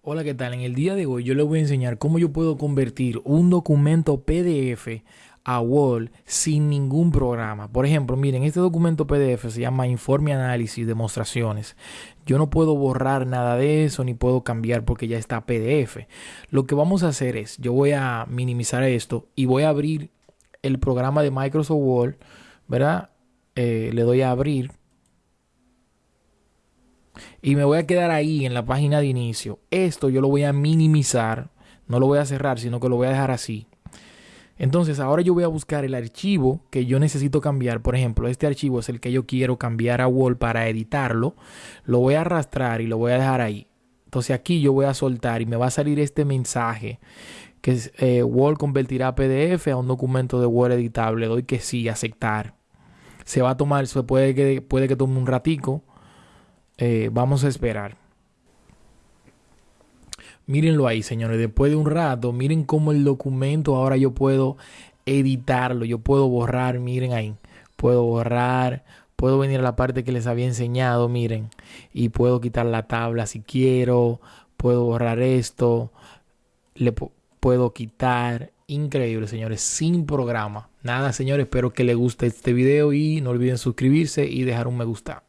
Hola, ¿qué tal? En el día de hoy yo les voy a enseñar cómo yo puedo convertir un documento PDF a Word sin ningún programa. Por ejemplo, miren, este documento PDF se llama Informe Análisis Demostraciones. Yo no puedo borrar nada de eso ni puedo cambiar porque ya está PDF. Lo que vamos a hacer es, yo voy a minimizar esto y voy a abrir el programa de Microsoft Word, ¿verdad? Eh, le doy a abrir y me voy a quedar ahí en la página de inicio. Esto yo lo voy a minimizar, no lo voy a cerrar, sino que lo voy a dejar así. Entonces ahora yo voy a buscar el archivo que yo necesito cambiar. Por ejemplo, este archivo es el que yo quiero cambiar a Word para editarlo. Lo voy a arrastrar y lo voy a dejar ahí. Entonces aquí yo voy a soltar y me va a salir este mensaje que eh, Word convertirá PDF a un documento de Word editable. Doy que sí, aceptar. Se va a tomar, se puede que, puede que tome un ratico. Eh, vamos a esperar. Mírenlo ahí, señores. Después de un rato, miren cómo el documento ahora yo puedo editarlo. Yo puedo borrar, miren ahí. Puedo borrar. Puedo venir a la parte que les había enseñado, miren. Y puedo quitar la tabla si quiero. Puedo borrar esto. Le puedo quitar. Increíble, señores. Sin programa. Nada, señores. Espero que les guste este video y no olviden suscribirse y dejar un me gusta.